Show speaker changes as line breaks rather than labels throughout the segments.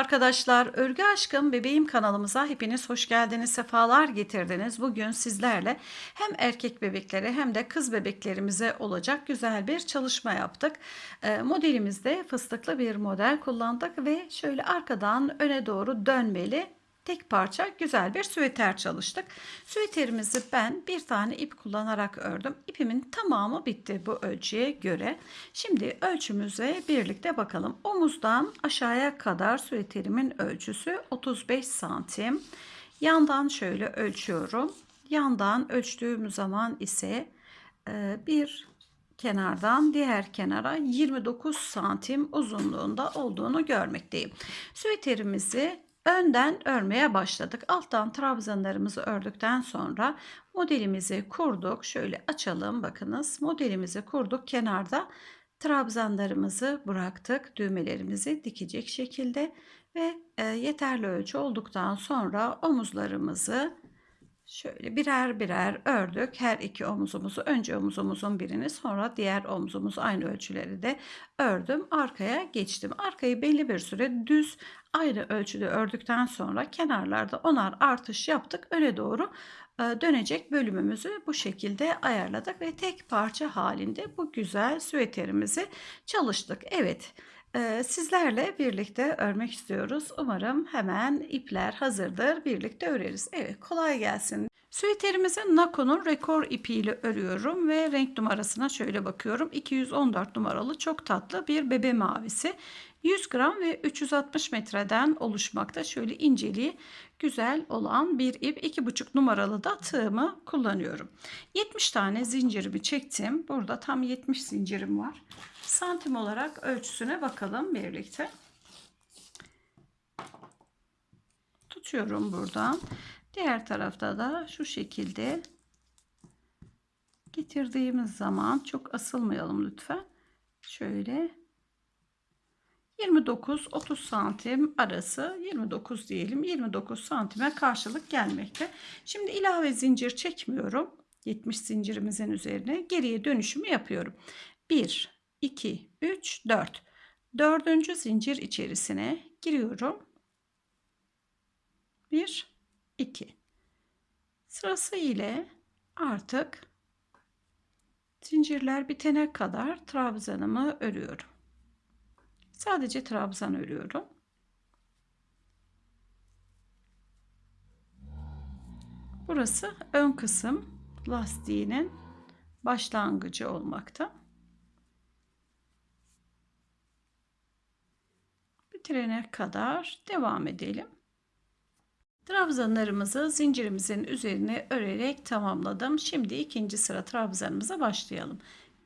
arkadaşlar, Örgü Aşkım Bebeğim kanalımıza hepiniz hoş geldiniz, sefalar getirdiniz. Bugün sizlerle hem erkek bebeklere hem de kız bebeklerimize olacak güzel bir çalışma yaptık. E, modelimizde fıstıklı bir model kullandık ve şöyle arkadan öne doğru dönmeli tek parça güzel bir süveter çalıştık. Süveterimizi ben bir tane ip kullanarak ördüm. İpimin tamamı bitti bu ölçüye göre. Şimdi ölçümüze birlikte bakalım. Omuzdan aşağıya kadar süveterimin ölçüsü 35 santim. Yandan şöyle ölçüyorum. Yandan ölçtüğüm zaman ise e, bir kenardan diğer kenara 29 santim uzunluğunda olduğunu görmekteyim. Süveterimizi Önden örmeye başladık. Alttan trabzanlarımızı ördükten sonra modelimizi kurduk. Şöyle açalım bakınız. Modelimizi kurduk. Kenarda trabzanlarımızı bıraktık. Düğmelerimizi dikecek şekilde ve e, yeterli ölçü olduktan sonra omuzlarımızı şöyle birer birer ördük. Her iki omuzumuzu önce omuzumuzun birini sonra diğer omuzumuz aynı ölçüleri de ördüm. Arkaya geçtim. Arkayı belli bir süre düz ayrı ölçüde ördükten sonra kenarlarda onar artış yaptık. Öne doğru e, dönecek bölümümüzü bu şekilde ayarladık ve tek parça halinde bu güzel süveterimizi çalıştık. Evet e, sizlerle birlikte örmek istiyoruz. Umarım hemen ipler hazırdır. Birlikte öreriz. Evet kolay gelsin. Süveterimizi Nako'nun rekor ipiyle örüyorum ve renk numarasına şöyle bakıyorum. 214 numaralı çok tatlı bir bebe mavisi. 100 gram ve 360 metreden oluşmakta. Şöyle inceliği güzel olan bir ip 2,5 numaralı da tığımı kullanıyorum. 70 tane zincirimi çektim. Burada tam 70 zincirim var. Santim olarak ölçüsüne bakalım birlikte. Tutuyorum buradan. Diğer tarafta da şu şekilde getirdiğimiz zaman çok asılmayalım lütfen. Şöyle 29-30 santim arası 29 diyelim 29 santime karşılık gelmekte. Şimdi ilave zincir çekmiyorum. 70 zincirimizin üzerine geriye dönüşümü yapıyorum. 1, 2, 3, 4. Dördüncü zincir içerisine giriyorum. 1, 2. Sırası ile artık zincirler bitene kadar trabzanımı örüyorum. Sadece trabzan örüyorum. Burası ön kısım lastiğinin başlangıcı olmakta. Bitirene kadar devam edelim. Trabzanlarımızı zincirimizin üzerine örerek tamamladım. Şimdi ikinci sıra trabzanımıza başlayalım.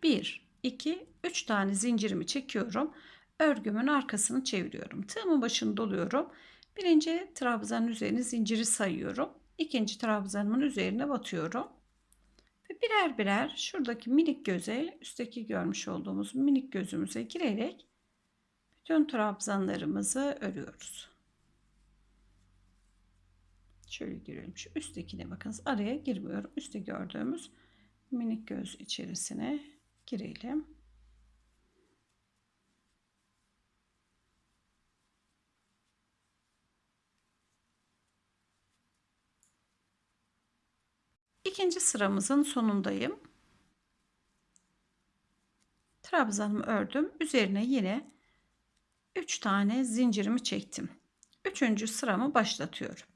1, 2, 3 tane zincirimi çekiyorum örgümün arkasını çeviriyorum. Tığımın başını doluyorum. Birinci trabzanın üzerine zinciri sayıyorum. İkinci trabzanımın üzerine batıyorum. Ve birer birer şuradaki minik göze, üstteki görmüş olduğumuz minik gözümüze girerek bütün trabzanlarımızı örüyoruz. Şöyle girelim. Şu üsttekine bakınız. Araya girmiyorum. Üstte gördüğümüz minik göz içerisine girelim. ikinci sıramızın sonundayım. Trabzanımı ördüm. Üzerine yine 3 tane zincirimi çektim. Üçüncü sıramı başlatıyorum.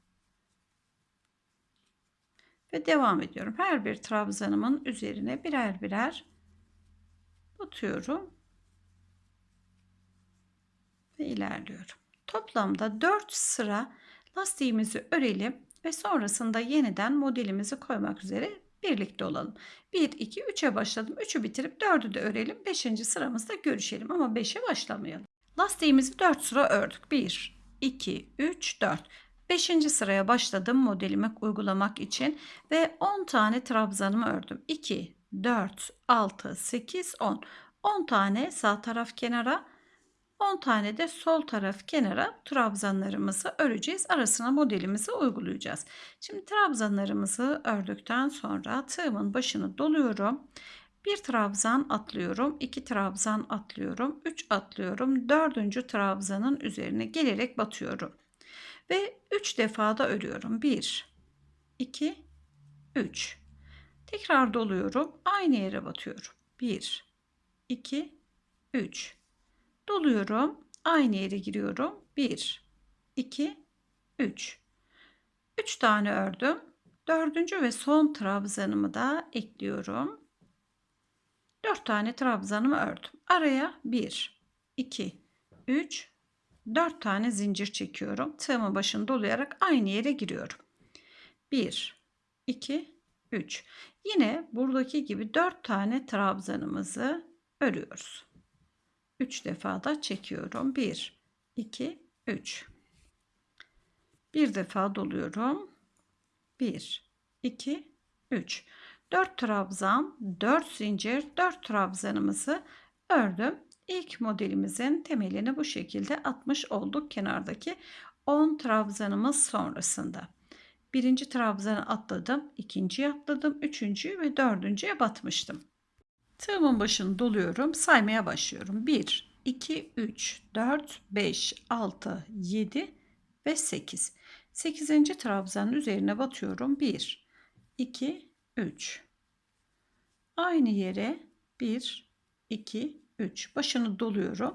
Ve devam ediyorum. Her bir trabzanımın üzerine birer birer batıyorum. Ve ilerliyorum. Toplamda 4 sıra lastiğimizi örelim ve sonrasında yeniden modelimizi koymak üzere birlikte olalım. 1, 2, 3'e başladım. 3'ü bitirip 4'ü de örelim. 5. sıramızda görüşelim ama 5'e başlamayalım. Lastiğimizi 4 sıra ördük. 1, 2, 3, 4. 5. sıraya başladım modelimi uygulamak için ve 10 tane trabzanımı ördüm. 2, 4, 6, 8, 10. 10 tane sağ taraf kenara 10 tane de sol taraf kenara trabzanlarımızı öreceğiz. Arasına modelimizi uygulayacağız. Şimdi trabzanlarımızı ördükten sonra tığımın başını doluyorum. Bir trabzan atlıyorum, iki trabzan atlıyorum, üç atlıyorum, dördüncü trabzanın üzerine gelerek batıyorum. Ve üç defada örüyorum. Bir, iki, üç. Tekrar doluyorum, aynı yere batıyorum. Bir, iki, üç. Doluyorum. Aynı yere giriyorum. 1, 2, 3. 3 tane ördüm. Dördüncü ve son trabzanımı da ekliyorum. 4 tane trabzanımı ördüm. Araya 1, 2, 3, 4 tane zincir çekiyorum. Tığımın başını dolayarak aynı yere giriyorum. 1, 2, 3. Yine buradaki gibi 4 tane trabzanımızı örüyoruz. 3 defa da çekiyorum. 1, 2, 3. Bir defa doluyorum. 1, 2, 3. 4 trabzan, 4 zincir, 4 trabzanımızı ördüm. İlk modelimizin temelini bu şekilde atmış olduk kenardaki 10 trabzanımız sonrasında. Birinci trabzanı atladım, ikinciyi atladım, üçüncüyü ve dördüncüye batmıştım. Tığımın başını doluyorum. Saymaya başlıyorum. 1, 2, 3, 4, 5, 6, 7 ve 8. 8. trabzanın üzerine batıyorum. 1, 2, 3. Aynı yere 1, 2, 3. Başını doluyorum.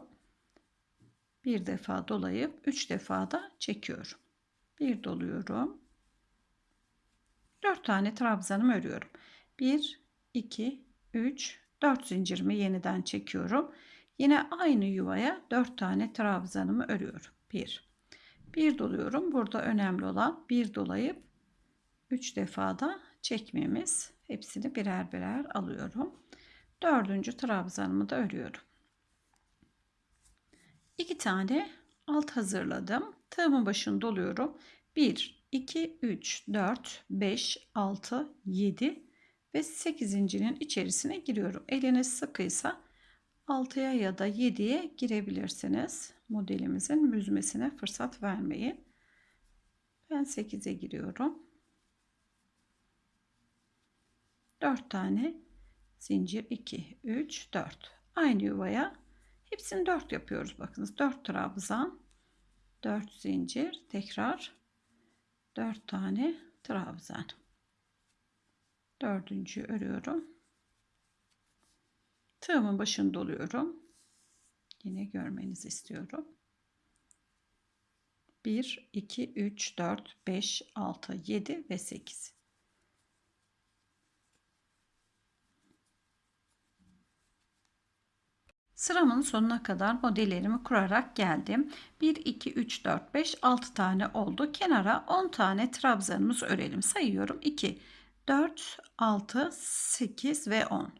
Bir defa dolayıp 3 defa da çekiyorum. Bir doluyorum. 4 tane trabzanımı örüyorum. 1, 2, 3, 4 zincirimi yeniden çekiyorum. Yine aynı yuvaya 4 tane trabzanımı örüyorum. 1. 1 doluyorum. Burada önemli olan 1 dolayıp 3 da çekmemiz. Hepsini birer birer alıyorum. Dördüncü trabzanımı da örüyorum. 2 tane alt hazırladım. Tığımın başını doluyorum. 1, 2, 3, 4, 5, 6, 7, ve 8.'nin içerisine giriyorum. Eliniz sıkıysa 6'ya ya da 7'ye girebilirsiniz. Modelimizin büzmesine fırsat vermeyin. Ben 8'e giriyorum. 4 tane zincir 2 3 4 aynı yuvaya hepsini 4 yapıyoruz bakınız 4 trabzan 4 zincir tekrar 4 tane trabzan dördüncü örüyorum tığımın başını doluyorum yine görmenizi istiyorum 1 2 3 4 5 6 7 ve 8 Sıramın sonuna kadar modellerimi kurarak geldim. 1, 2, 3, 4, 5, 6 tane oldu. Kenara 10 tane trabzanımız örelim. Sayıyorum. 2, 4, 6, 8 ve 10.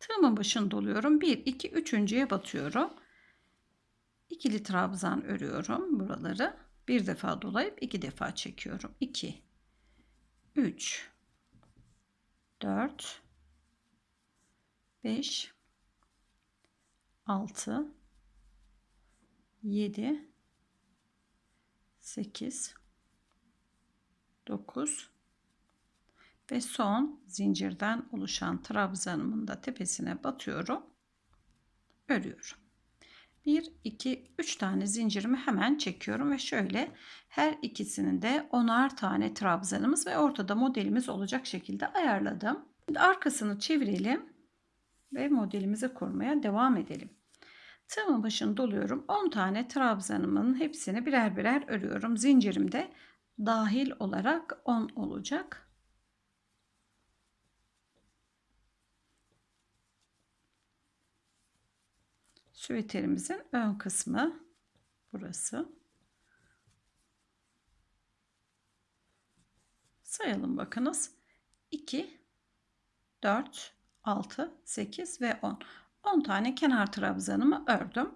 Tığımın başını doluyorum. 1, 2, 3.ye batıyorum. İkili trabzan örüyorum buraları. Bir defa dolayıp iki defa çekiyorum. 2, 3, 4, 5, 6, 7, 8, 9, ve son zincirden oluşan trabzanımın da tepesine batıyorum. Örüyorum. 1, 2, 3 tane zincirimi hemen çekiyorum ve şöyle her ikisinin de onar tane trabzanımız ve ortada modelimiz olacak şekilde ayarladım. Şimdi arkasını çevirelim ve modelimizi kurmaya devam edelim. Tığımın başını doluyorum. 10 tane trabzanımın hepsini birer birer örüyorum. Zincirimde dahil olarak 10 olacak. Süveterimizin ön kısmı burası. Sayalım bakınız. 2, 4, 6, 8 ve 10. 10 tane kenar trabzanımı ördüm.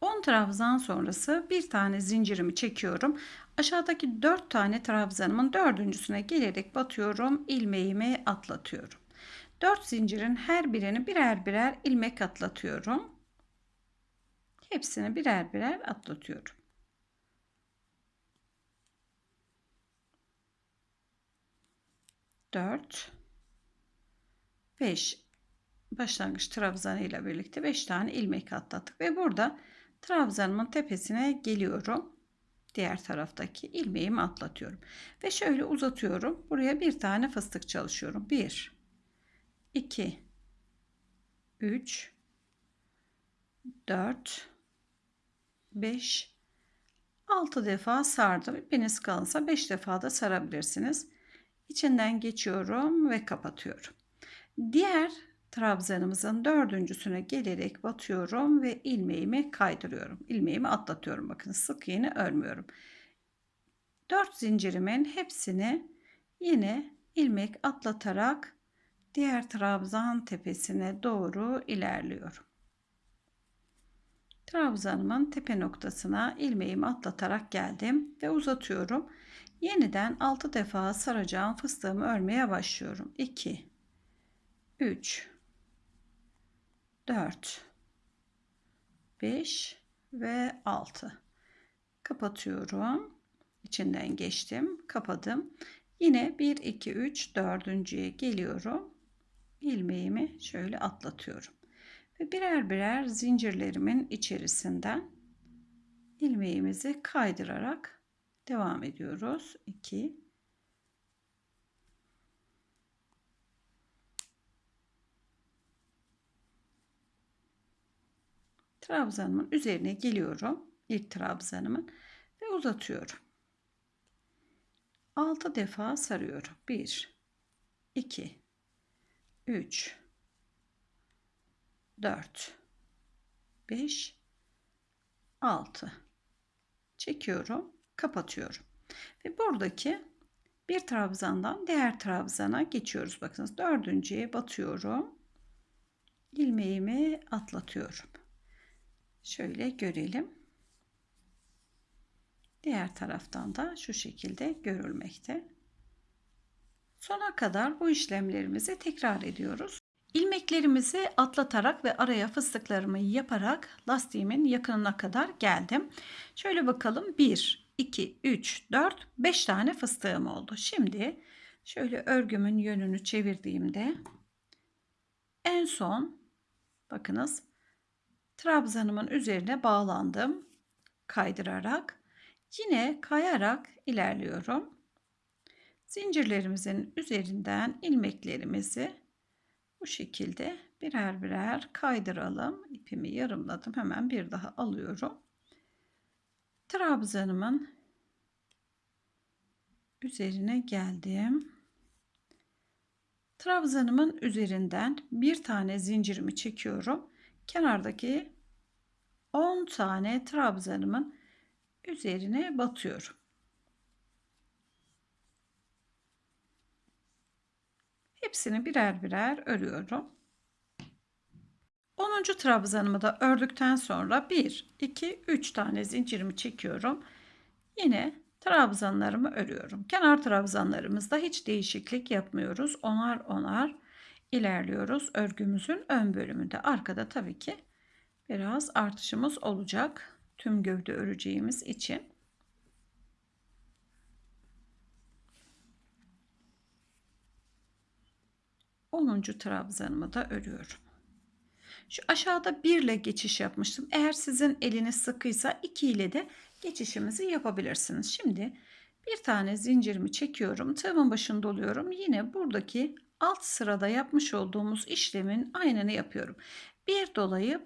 10 trabzan sonrası bir tane zincirimi çekiyorum. Aşağıdaki 4 tane trabzanımın dördüncüsüne gelerek batıyorum. ilmeğimi atlatıyorum. 4 zincirin her birini birer birer ilmek atlatıyorum. Hepsini birer birer atlatıyorum. Dört. Beş. Başlangıç trabzanı ile birlikte beş tane ilmek atlattık. Ve burada trabzanımın tepesine geliyorum. Diğer taraftaki ilmeğimi atlatıyorum. Ve şöyle uzatıyorum. Buraya bir tane fıstık çalışıyorum. Bir. 2 3 4 5, 6 defa sardım. İpiniz kalınsa 5 defa da sarabilirsiniz. İçinden geçiyorum ve kapatıyorum. Diğer trabzanımızın dördüncüsüne gelerek batıyorum ve ilmeğimi kaydırıyorum. İlmeğimi atlatıyorum. Bakın sık iğne örmüyorum. 4 zincirimin hepsini yine ilmek atlatarak diğer trabzan tepesine doğru ilerliyorum. Trabzanımın tepe noktasına ilmeğimi atlatarak geldim ve uzatıyorum. Yeniden 6 defa saracağım fıstığımı örmeye başlıyorum. 2 3 4 5 ve 6 kapatıyorum içinden geçtim kapadım yine 1 2 3 dördüncüye geliyorum ilmeğimi şöyle atlatıyorum ve birer birer zincirlerimin içerisinden ilmeğimizi kaydırarak devam ediyoruz. 2 trabzanımın üzerine geliyorum. İlk trabzanımın ve uzatıyorum. 6 defa sarıyorum. 1 2 3 4 5 6 çekiyorum kapatıyorum ve buradaki bir trabzandan diğer trabzana geçiyoruz bakınız dördüncüye batıyorum ilmeğimi atlatıyorum şöyle görelim diğer taraftan da şu şekilde görülmekte sona kadar bu işlemlerimizi tekrar ediyoruz İlmeklerimizi atlatarak ve araya fıstıklarımı yaparak lastiğimin yakınına kadar geldim. Şöyle bakalım 1, 2, 3, 4, 5 tane fıstığım oldu. Şimdi şöyle örgümün yönünü çevirdiğimde en son bakınız trabzanımın üzerine bağlandım kaydırarak yine kayarak ilerliyorum. Zincirlerimizin üzerinden ilmeklerimizi bu şekilde birer birer kaydıralım. İpimi yarımladım. Hemen bir daha alıyorum. Trabzanımın üzerine geldim. Trabzanımın üzerinden bir tane zincirimi çekiyorum. Kenardaki 10 tane trabzanımın üzerine batıyorum. Hepsini birer birer örüyorum. 10. trabzanımı da ördükten sonra 1, 2, 3 tane zincirimi çekiyorum. Yine trabzanlarımı örüyorum. Kenar trabzanlarımızda hiç değişiklik yapmıyoruz. Onar onar ilerliyoruz. Örgümüzün ön bölümünde arkada tabii ki biraz artışımız olacak. Tüm gövde öreceğimiz için. 10. trabzanımı da örüyorum. Şu aşağıda 1 ile geçiş yapmıştım. Eğer sizin eliniz sıkıysa 2 ile de geçişimizi yapabilirsiniz. Şimdi bir tane zincirimi çekiyorum. Tığımın başını doluyorum. Yine buradaki alt sırada yapmış olduğumuz işlemin aynını yapıyorum. Bir dolayıp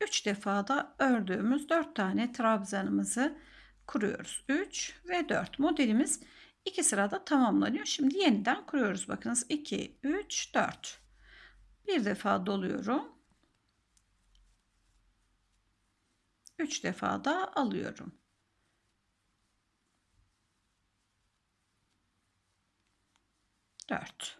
3 defa da ördüğümüz 4 tane trabzanımızı kuruyoruz. 3 ve 4 modelimiz İki sırada tamamlanıyor. Şimdi yeniden kuruyoruz. Bakınız 2, 3, 4. Bir defa doluyorum. 3 defa da alıyorum. Dört.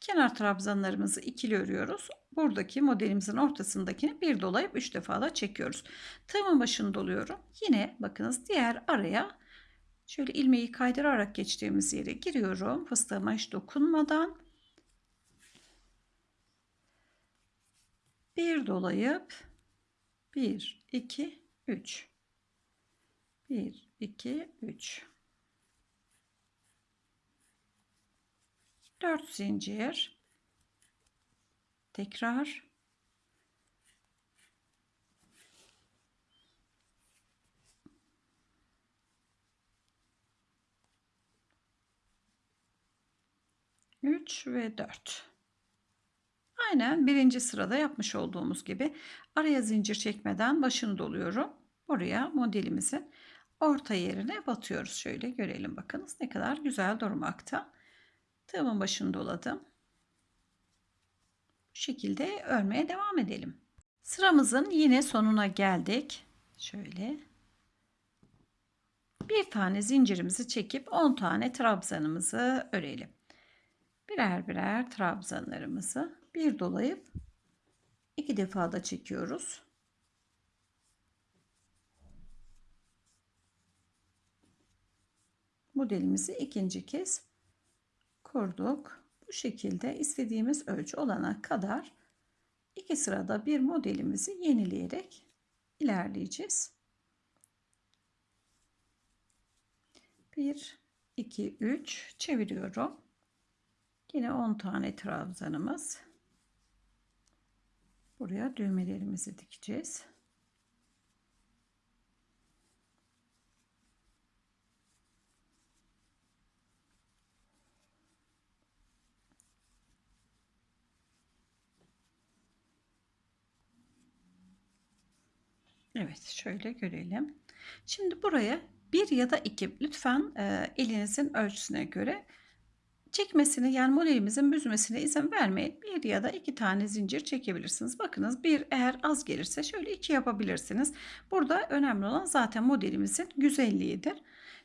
Kenar trabzanlarımızı ikili örüyoruz. Buradaki modelimizin ortasındakini bir dolayıp üç defa da çekiyoruz. Tığımın başını doluyorum. Yine bakınız diğer araya Şöyle ilmeği kaydırarak geçtiğimiz yere giriyorum. Fıstığıma hiç dokunmadan. Bir dolayıp 1, 2, 3. 1, 2, 3. 4 zincir. Tekrar 3 ve 4. Aynen birinci sırada yapmış olduğumuz gibi araya zincir çekmeden başını doluyorum. Buraya modelimizi orta yerine batıyoruz. Şöyle görelim bakınız ne kadar güzel durmakta. Tığımın başını doladım. Bu şekilde örmeye devam edelim. Sıramızın yine sonuna geldik. Şöyle bir tane zincirimizi çekip 10 tane trabzanımızı örelim birer birer trabzanlarımızı bir dolayıp iki defa da çekiyoruz. Modelimizi ikinci kez kurduk. Bu şekilde istediğimiz ölçü olana kadar iki sırada bir modelimizi yenileyerek ilerleyeceğiz. 1 2 3 çeviriyorum. Yine 10 tane trabzanımız. Buraya düğmelerimizi dikeceğiz. Evet şöyle görelim. Şimdi buraya bir ya da iki lütfen e, elinizin ölçüsüne göre Çekmesini yani modelimizin büzmesine izin vermeyin. Bir ya da iki tane zincir çekebilirsiniz. Bakınız bir eğer az gelirse şöyle iki yapabilirsiniz. Burada önemli olan zaten modelimizin güzelliğidir.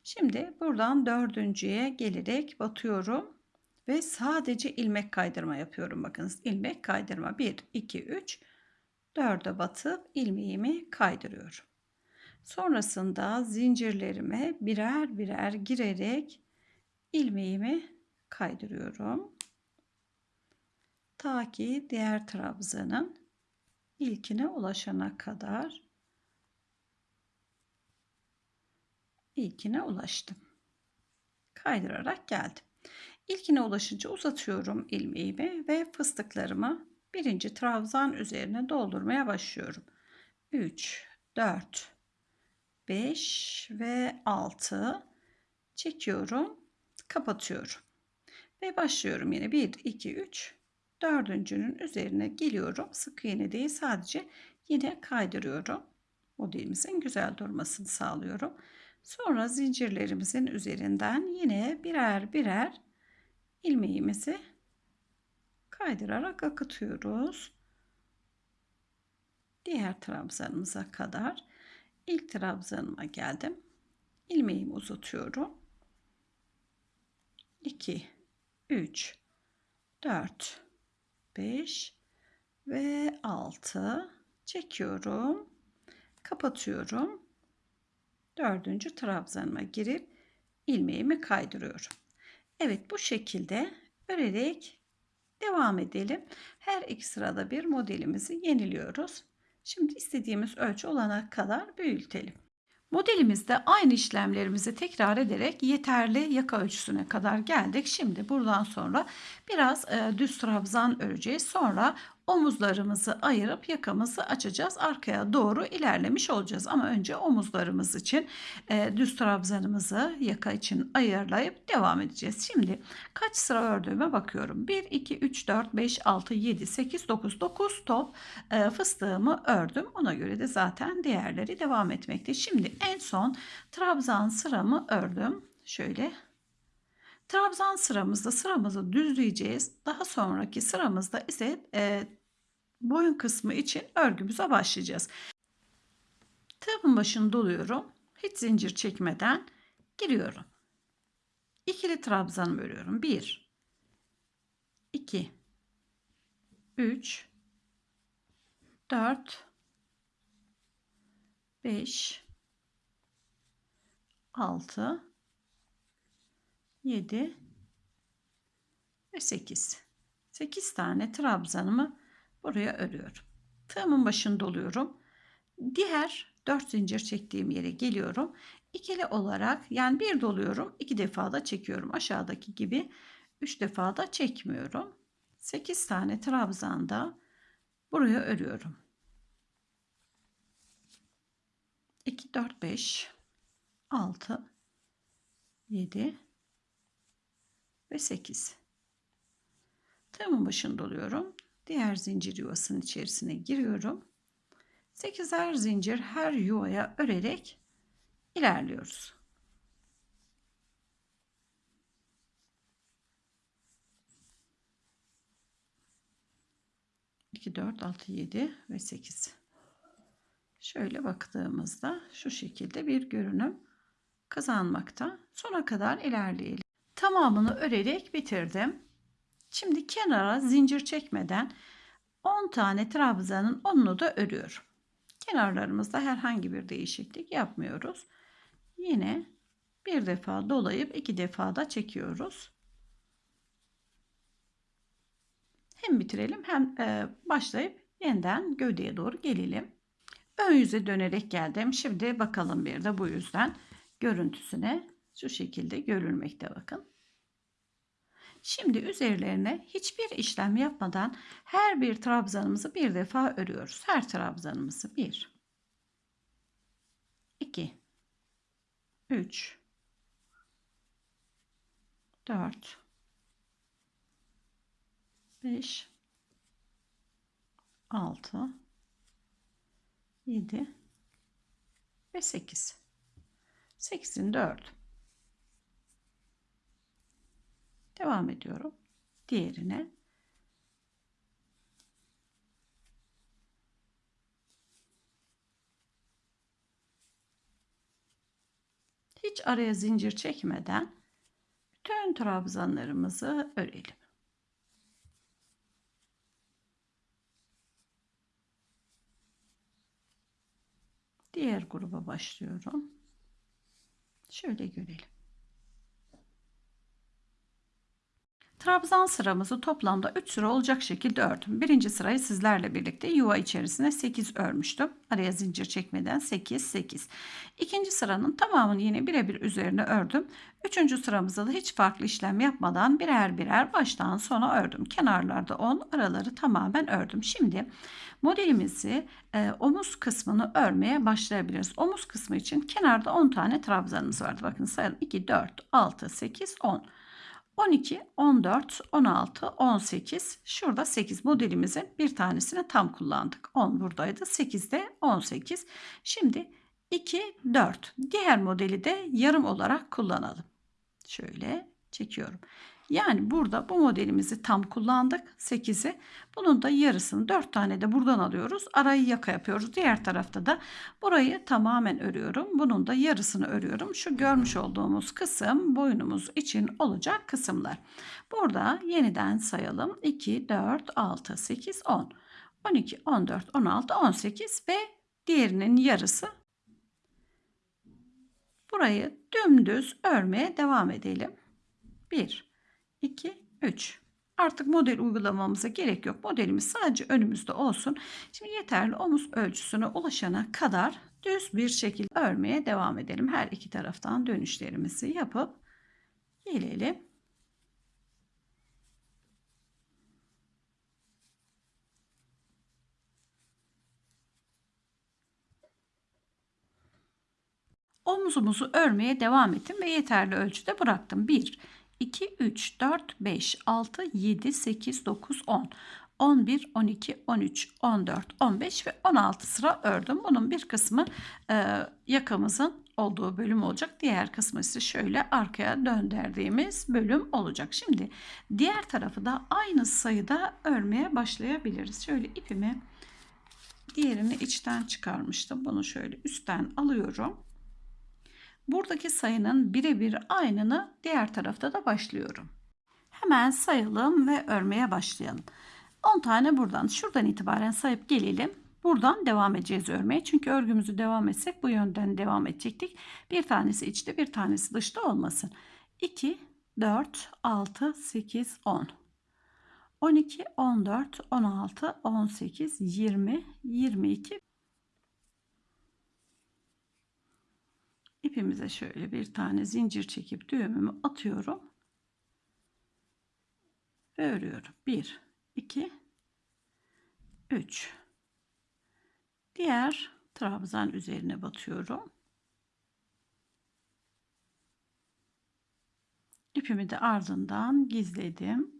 Şimdi buradan dördüncüye gelerek batıyorum ve sadece ilmek kaydırma yapıyorum. Bakınız ilmek kaydırma 1, 2, 3, 4'e batıp ilmeğimi kaydırıyorum. Sonrasında zincirlerime birer birer girerek ilmeğimi kaydırıyorum. Ta ki diğer trabzanın ilkine ulaşana kadar ilkine ulaştım. Kaydırarak geldim. İlkine ulaşınca uzatıyorum ilmeğimi ve fıstıklarımı birinci trabzan üzerine doldurmaya başlıyorum. 3, 4, 5 ve 6 çekiyorum kapatıyorum. Ve başlıyorum yine 1, 2, 3, dördüncünün üzerine geliyorum. Sık iğne değil sadece yine kaydırıyorum. Modelimizin güzel durmasını sağlıyorum. Sonra zincirlerimizin üzerinden yine birer birer ilmeğimizi kaydırarak akıtıyoruz. Diğer trabzanımıza kadar ilk trabzanıma geldim. Ilmeğimi uzatıyorum. 2 3, 4, 5 ve 6 çekiyorum. Kapatıyorum. Dördüncü trabzanıma girip ilmeğimi kaydırıyorum. Evet bu şekilde örerek devam edelim. Her iki sırada bir modelimizi yeniliyoruz. Şimdi istediğimiz ölçü olana kadar büyütelim. Modelimizde aynı işlemlerimizi tekrar ederek yeterli yaka ölçüsüne kadar geldik. Şimdi buradan sonra biraz e, düz trabzan öreceğiz. Sonra omuzlarımızı ayırıp yakamızı açacağız. Arkaya doğru ilerlemiş olacağız. Ama önce omuzlarımız için e, düz trabzanımızı yaka için ayarlayıp devam edeceğiz. Şimdi kaç sıra ördüğüme bakıyorum. 1, 2, 3, 4, 5, 6, 7, 8, 9, 9 top e, fıstığımı ördüm. Ona göre de zaten diğerleri devam etmekte. Şimdi en son trabzan sıramı ördüm. Şöyle Trabzan sıramızda sıramızı düzleyeceğiz. Daha sonraki sıramızda ise e, boyun kısmı için örgümüze başlayacağız. Tığımın başını doluyorum. Hiç zincir çekmeden giriyorum. İkili trabzanımı örüyorum. 1 2 3 4 5 6 7 ve 8. 8 tane trabzanımı buraya örüyorum. Tığımın başını doluyorum. Diğer 4 zincir çektiğim yere geliyorum. İkili olarak yani bir doluyorum, iki defa da çekiyorum. Aşağıdaki gibi 3 defa da çekmiyorum. 8 tane trabzanda buraya örüyorum. 2 4 5 6 7 ve 8 tığımın başını doluyorum diğer zincir yuvasının içerisine giriyorum. 8'er zincir her yuvaya örerek ilerliyoruz. İki, dört, altı, yedi ve sekiz. Şöyle baktığımızda şu şekilde bir görünüm kazanmakta. Sona kadar ilerleyelim. Tamamını örerek bitirdim. Şimdi kenara zincir çekmeden 10 tane trabzanın 10'unu da örüyorum. Kenarlarımızda herhangi bir değişiklik yapmıyoruz. Yine bir defa dolayıp iki defa da çekiyoruz. Hem bitirelim hem e, başlayıp yeniden gövdeye doğru gelelim. Ön yüze dönerek geldim. Şimdi bakalım bir de bu yüzden görüntüsüne şu şekilde görülmekte bakın. Şimdi üzerlerine hiçbir işlem yapmadan her bir trabzanımızı bir defa örüyoruz. Her trabzanımızı 1 2 3 4 5 6 7 ve 8. 8'in 4. Devam ediyorum. Diğerine. Hiç araya zincir çekmeden bütün trabzanlarımızı örelim. Diğer gruba başlıyorum. Şöyle görelim. Trabzan sıramızı toplamda 3 sıra olacak şekilde ördüm. Birinci sırayı sizlerle birlikte yuva içerisine 8 örmüştüm. Araya zincir çekmeden 8 8. İkinci sıranın tamamını yine birebir üzerine ördüm. Üçüncü sıramızda da hiç farklı işlem yapmadan birer birer baştan sona ördüm. Kenarlarda 10 araları tamamen ördüm. Şimdi modelimizi e, omuz kısmını örmeye başlayabiliriz. Omuz kısmı için kenarda 10 tane trabzanımız vardı. Bakın sayalım 2 4 6 8 10. 12, 14, 16, 18. Şurada 8 modelimizin bir tanesini tam kullandık. 10 buradaydı. 8 de 18. Şimdi 2, 4. Diğer modeli de yarım olarak kullanalım. Şöyle çekiyorum. Yani burada bu modelimizi tam kullandık 8'i. Bunun da yarısını 4 tane de buradan alıyoruz. Arayı yaka yapıyoruz. Diğer tarafta da burayı tamamen örüyorum. Bunun da yarısını örüyorum. Şu görmüş olduğumuz kısım boynumuz için olacak kısımlar. Burada yeniden sayalım. 2, 4, 6, 8, 10. 12, 14, 16, 18 ve diğerinin yarısı. Burayı dümdüz örmeye devam edelim. 1 2, 3. Artık model uygulamamıza gerek yok. Modelimiz sadece önümüzde olsun. Şimdi yeterli omuz ölçüsüne ulaşana kadar düz bir şekilde örmeye devam edelim. Her iki taraftan dönüşlerimizi yapıp gelelim. Omuzumuzu örmeye devam ettim ve yeterli ölçüde bıraktım. 1 2, 3, 4, 5, 6, 7, 8, 9, 10. 11, 12, 13, 14, 15 ve 16 sıra ördüm. Bunun bir kısmı e, yakamızın olduğu bölüm olacak. Diğer kısmı ise şöyle arkaya döndürdüğümüz bölüm olacak. Şimdi diğer tarafı da aynı sayıda örmeye başlayabiliriz. Şöyle ipimi diğerini içten çıkarmıştım. Bunu şöyle üstten alıyorum. Buradaki sayının birebir aynını diğer tarafta da başlıyorum. Hemen sayalım ve örmeye başlayalım. 10 tane buradan şuradan itibaren sayıp gelelim. Buradan devam edeceğiz örmeye. Çünkü örgümüzü devam etsek bu yönden devam edecektik. Bir tanesi içte bir tanesi dışta olmasın. 2, 4, 6, 8, 10. 12, 14, 16, 18, 20, 22, ipimize şöyle bir tane zincir çekip düğümümü atıyorum ve örüyorum 1 2 3 diğer trabzan üzerine batıyorum ipimi de ardından gizledim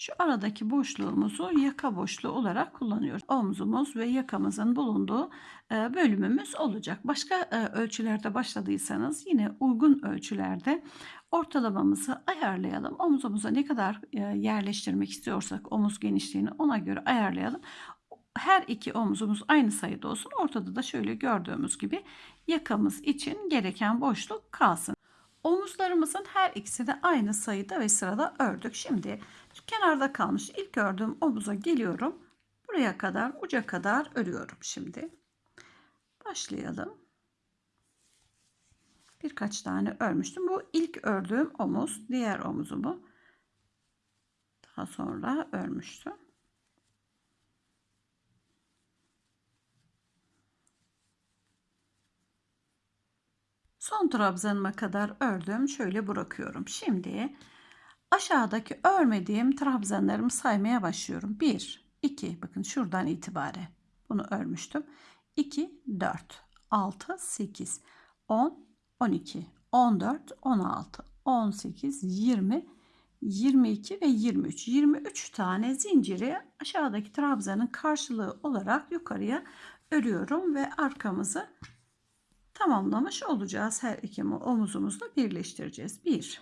Şu aradaki boşluğumuzu yaka boşluğu olarak kullanıyoruz. Omzumuz ve yakamızın bulunduğu e, bölümümüz olacak. Başka e, ölçülerde başladıysanız yine uygun ölçülerde ortalamamızı ayarlayalım. Omzumuza ne kadar e, yerleştirmek istiyorsak omuz genişliğini ona göre ayarlayalım. Her iki omzumuz aynı sayıda olsun. Ortada da şöyle gördüğümüz gibi yakamız için gereken boşluk kalsın. Omuzlarımızın her ikisini aynı sayıda ve sırada ördük. Şimdi kenarda kalmış ilk ördüğüm omuza geliyorum. Buraya kadar uca kadar örüyorum şimdi. Başlayalım. Birkaç tane örmüştüm. Bu ilk ördüğüm omuz. Diğer omuzumu daha sonra örmüştüm. Son trabzanıma kadar ördüm. Şöyle bırakıyorum. Şimdi aşağıdaki örmediğim trabzanlarımı saymaya başlıyorum. 1, 2 bakın şuradan itibaren bunu örmüştüm. 2, 4, 6, 8, 10, 12, 14, 16, 18, 20, 22 ve 23. 23 tane zinciri aşağıdaki trabzanın karşılığı olarak yukarıya örüyorum ve arkamızı tamamlamış olacağız. Her iki omuzumuzla birleştireceğiz. 1,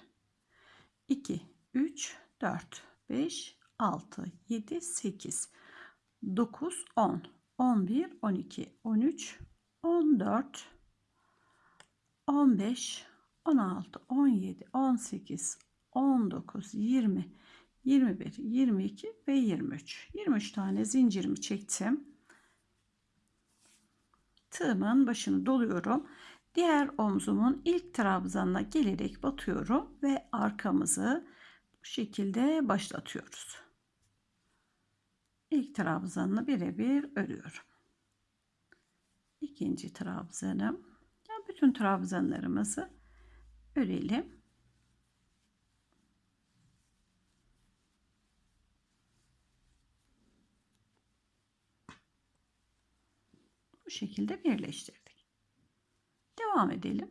2, 3, 4, 5, 6, 7, 8, 9, 10, 11, 12, 13, 14, 15, 16, 17, 18, 19, 20, 21, 22 ve 23. 23 tane zincirimi çektim tığımın başını doluyorum. Diğer omzumun ilk trabzanına gelerek batıyorum ve arkamızı bu şekilde başlatıyoruz. İlk trabzanını birebir örüyorum. İkinci trabzanım. Ya bütün trabzanlarımızı örelim. Bu şekilde birleştirdik. Devam edelim.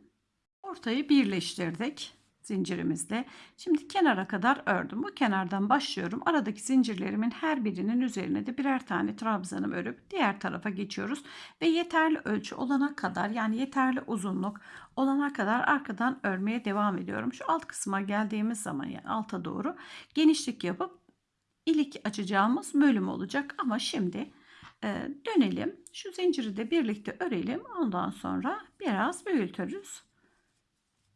Ortayı birleştirdik zincirimizle. Şimdi kenara kadar ördüm. Bu kenardan başlıyorum. Aradaki zincirlerimin her birinin üzerine de birer tane trabzanım örüp diğer tarafa geçiyoruz. Ve yeterli ölçü olana kadar yani yeterli uzunluk olana kadar arkadan örmeye devam ediyorum. Şu alt kısma geldiğimiz zaman yani alta doğru genişlik yapıp ilik açacağımız bölüm olacak. Ama şimdi ee, dönelim. Şu zinciri de birlikte örelim. Ondan sonra biraz büyütürüz.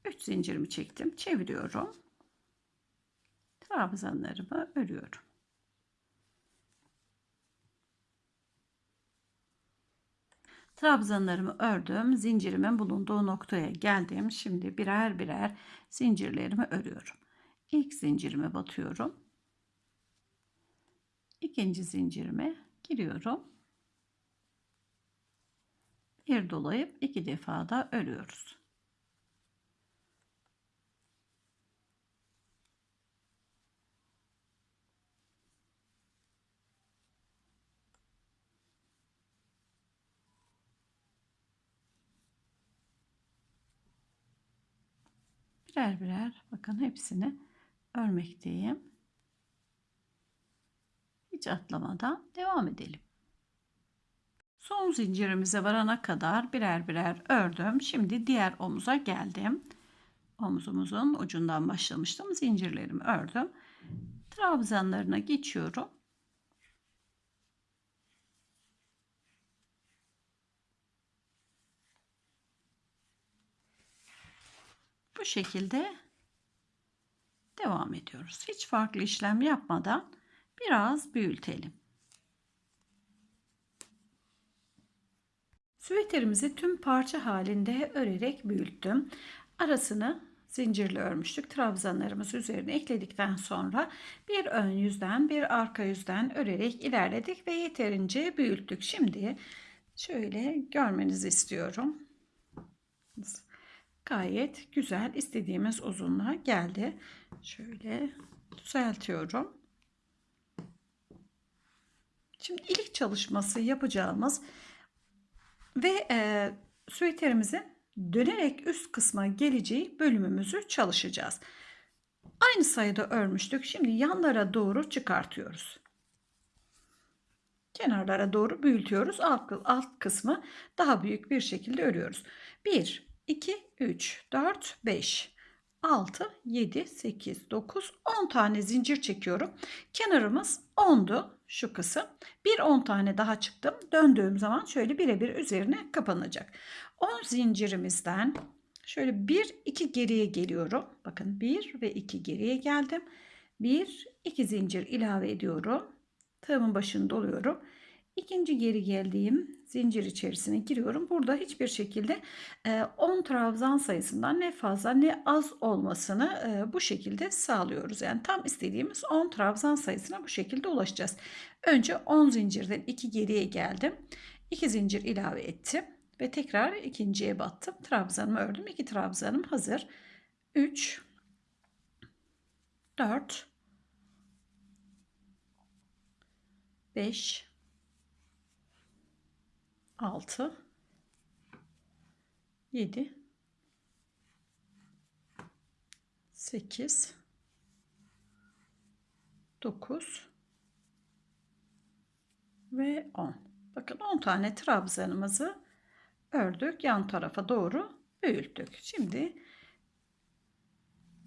3 zincirimi çektim. Çeviriyorum. Trabzanlarımı örüyorum. Trabzanlarımı ördüm. Zincirimin bulunduğu noktaya geldim. Şimdi birer birer zincirlerimi örüyorum. İlk zincirime batıyorum. İkinci zincirime giriyorum. Bir dolayıp iki defa da örüyoruz. birer birer bakın hepsini örmekteyim hiç atlamadan devam edelim. Son zincirimize varana kadar birer birer ördüm. Şimdi diğer omuza geldim. Omuzumuzun ucundan başlamıştım. Zincirlerimi ördüm. Trabzanlarına geçiyorum. Bu şekilde devam ediyoruz. Hiç farklı işlem yapmadan Biraz büyütelim. Süveterimizi tüm parça halinde örerek büyüttüm. Arasını zincirle örmüştük. Trabzanlarımızı üzerine ekledikten sonra bir ön yüzden bir arka yüzden örerek ilerledik ve yeterince büyüttük. Şimdi şöyle görmenizi istiyorum. Gayet güzel istediğimiz uzunluğa geldi. Şöyle düzeltiyorum. Şimdi ilik çalışması yapacağımız ve e, süeterimizin dönerek üst kısma geleceği bölümümüzü çalışacağız. Aynı sayıda örmüştük. Şimdi yanlara doğru çıkartıyoruz. Kenarlara doğru büyütüyoruz. Alt, alt kısmı daha büyük bir şekilde örüyoruz. 1, 2, 3, 4, 5. 6, 7, 8, 9, 10 tane zincir çekiyorum. Kenarımız 10'du şu kısım. Bir 10 tane daha çıktım. Döndüğüm zaman şöyle birebir üzerine kapanacak. 10 zincirimizden şöyle 1, 2 geriye geliyorum. Bakın 1 ve 2 geriye geldim. 1, 2 zincir ilave ediyorum. Tığımın başını doluyorum. İkinci geri geldiğim zincir içerisine giriyorum. Burada hiçbir şekilde 10 e, trabzan sayısından ne fazla ne az olmasını e, bu şekilde sağlıyoruz. Yani tam istediğimiz 10 trabzan sayısına bu şekilde ulaşacağız. Önce 10 zincirden 2 geriye geldim. 2 zincir ilave ettim ve tekrar ikinciye battım. Trabzanımı ördüm. 2 trabzanım hazır. 3 4 5 6 7 8 9 ve 10. Bakın 10 tane trabzanımızı ördük. Yan tarafa doğru büyüttük. Şimdi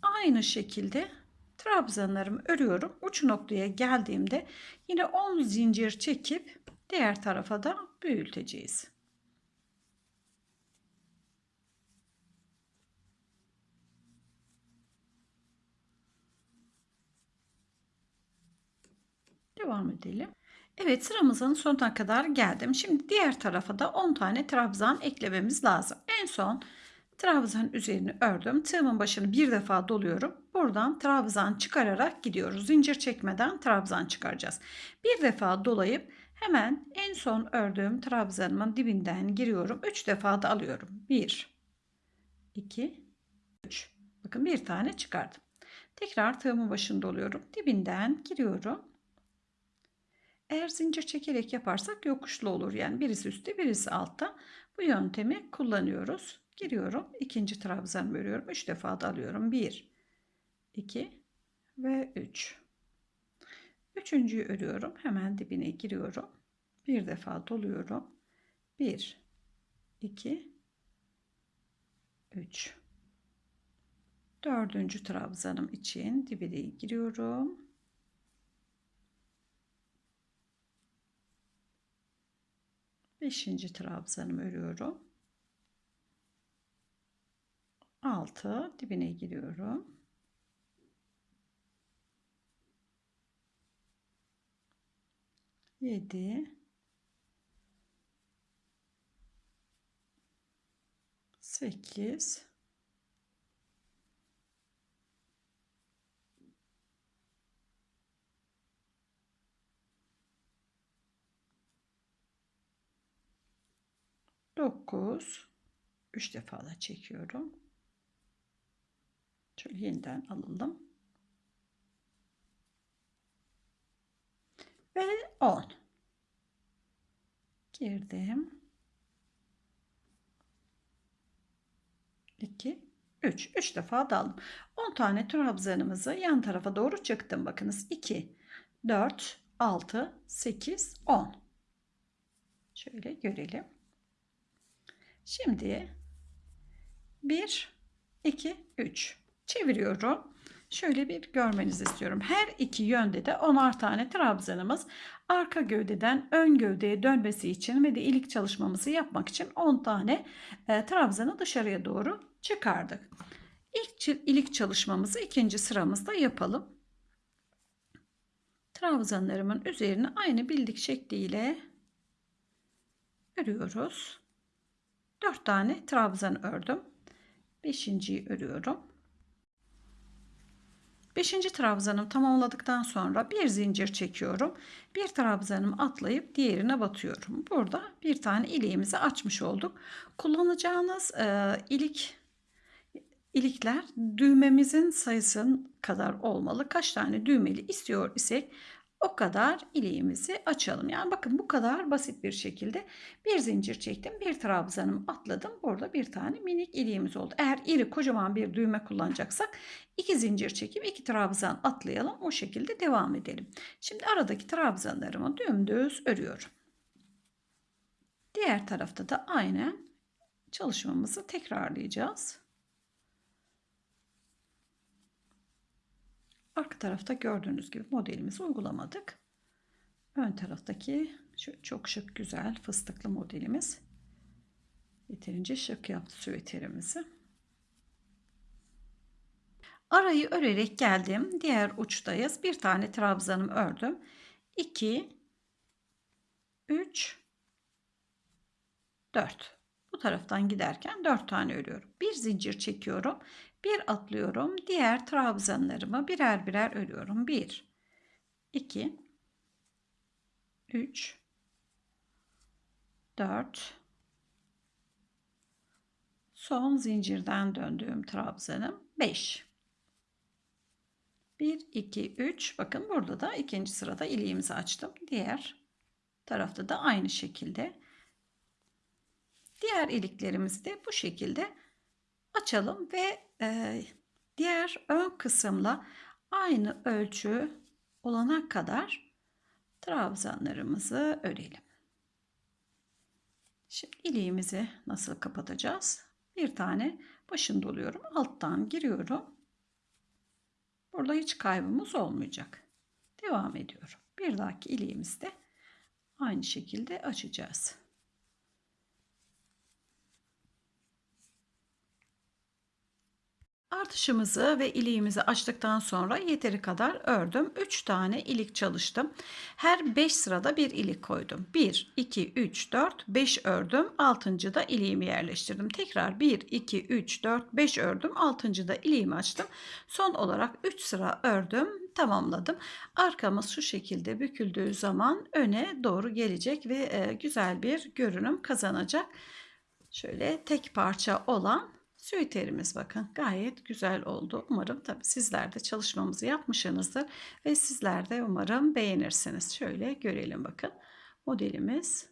aynı şekilde trabzanlarımı örüyorum. Uç noktaya geldiğimde yine 10 zincir çekip Diğer tarafa da büyüteceğiz. Devam edelim. Evet sıramızın sonuna kadar geldim. Şimdi diğer tarafa da 10 tane trabzan eklememiz lazım. En son trabzan üzerini ördüm. Tığımın başını bir defa doluyorum. Buradan trabzan çıkararak gidiyoruz. Zincir çekmeden trabzan çıkaracağız. Bir defa dolayıp Hemen en son ördüğüm trabzanımın dibinden giriyorum. 3 defa da alıyorum. 1 2 3 Bakın bir tane çıkardım. Tekrar tığımın başında oluyorum. Dibinden giriyorum. Eğer zincir çekerek yaparsak yokuşlu olur. Yani birisi üstte birisi altta. Bu yöntemi kullanıyoruz. Giriyorum. ikinci trabzan örüyorum. 3 defa da alıyorum. 1 2 ve 3 Üçüncüyü örüyorum. Hemen dibine giriyorum. Bir defa doluyorum. Bir, iki, üç. Dördüncü trabzanım için dibine giriyorum. Beşinci trabzanımı örüyorum. Altı, dibine giriyorum. 7 8 9 3 defa da çekiyorum. Şöyle yeniden alalım. ve 10 girdim 2 3 3 defa daldım 10 tane trabzanımızı yan tarafa doğru çıktım bakınız 2 4 6 8 10 şöyle görelim şimdi 1 2 3 çeviriyorum şöyle bir görmenizi istiyorum. Her iki yönde de onar tane trabzanımız arka gövdeden ön gövdeye dönmesi için ve de ilik çalışmamızı yapmak için 10 tane e, trabzanı dışarıya doğru çıkardık. İlk ilik çalışmamızı ikinci sıramızda yapalım. Trabzanlarımın üzerine aynı bildik şekliyle örüyoruz. 4 tane trabzan ördüm. 5.yi örüyorum. 5. trabzanım tamamladıktan sonra bir zincir çekiyorum. Bir trabzanım atlayıp diğerine batıyorum. Burada bir tane ileğimizi açmış olduk. Kullanacağınız e, ilik ilikler düğmemizin sayısının kadar olmalı. Kaç tane düğmeli istiyor isek o kadar iliğimizi açalım. Yani bakın bu kadar basit bir şekilde bir zincir çektim, bir trabzanımı atladım. Burada bir tane minik iliğimiz oldu. Eğer iri kocaman bir düğme kullanacaksak iki zincir çekip iki trabzan atlayalım. O şekilde devam edelim. Şimdi aradaki trabzanlarımı dümdüz örüyorum. Diğer tarafta da aynı çalışmamızı tekrarlayacağız. Arka tarafta gördüğünüz gibi modelimizi uygulamadık. Ön taraftaki şu çok şık güzel fıstıklı modelimiz yeterince şık yaptı süveterimizi. Arayı örerek geldim. Diğer uçtayız. Bir tane trabzanım ördüm. 2 3 4 bu taraftan giderken 4 tane örüyorum. Bir zincir çekiyorum bir atlıyorum. Diğer trabzanlarımı birer birer örüyorum. 1 2 3 4 son zincirden döndüğüm trabzanım 5 1 2 3 bakın burada da ikinci sırada iliğimizi açtım diğer tarafta da aynı şekilde diğer iliklerimizi de bu şekilde açalım ve e, diğer ön kısımla aynı ölçü olana kadar trabzanlarımızı örelim. Şimdi iliğimizi nasıl kapatacağız? Bir tane başını doluyorum. Alttan giriyorum. Burada hiç kaybımız olmayacak. Devam ediyorum. Bir dahaki iliğimizde aynı şekilde açacağız. Artışımızı ve iliğimizi açtıktan sonra yeteri kadar ördüm. 3 tane ilik çalıştım. Her 5 sırada bir ilik koydum. 1, 2, 3, 4, 5 ördüm. 6. da iliğimi yerleştirdim. Tekrar 1, 2, 3, 4, 5 ördüm. 6. da iliğimi açtım. Son olarak 3 sıra ördüm. Tamamladım. Arkamız şu şekilde büküldüğü zaman öne doğru gelecek ve e, güzel bir görünüm kazanacak. Şöyle tek parça olan Süiterimiz bakın gayet güzel oldu. Umarım tabii sizler de çalışmamızı yapmışsınızdır ve sizler de umarım beğenirsiniz. Şöyle görelim bakın. Modelimiz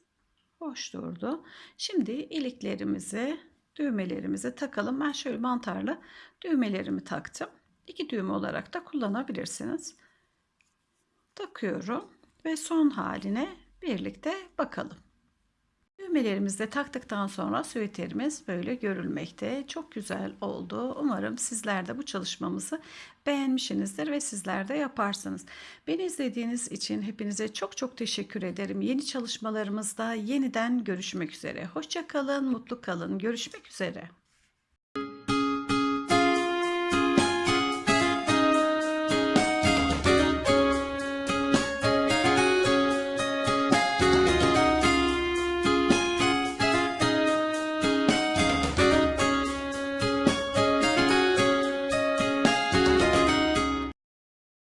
hoş durdu. Şimdi iliklerimizi, düğmelerimizi takalım. Ben şöyle mantarlı düğmelerimi taktım. İki düğme olarak da kullanabilirsiniz. Takıyorum ve son haline birlikte bakalım. Düğmelerimizi de taktıktan sonra süveterimiz böyle görülmekte. Çok güzel oldu. Umarım sizler de bu çalışmamızı beğenmişsinizdir ve sizler de yaparsınız. Beni izlediğiniz için hepinize çok çok teşekkür ederim. Yeni çalışmalarımızda yeniden görüşmek üzere. Hoşça kalın, mutlu kalın. Görüşmek üzere.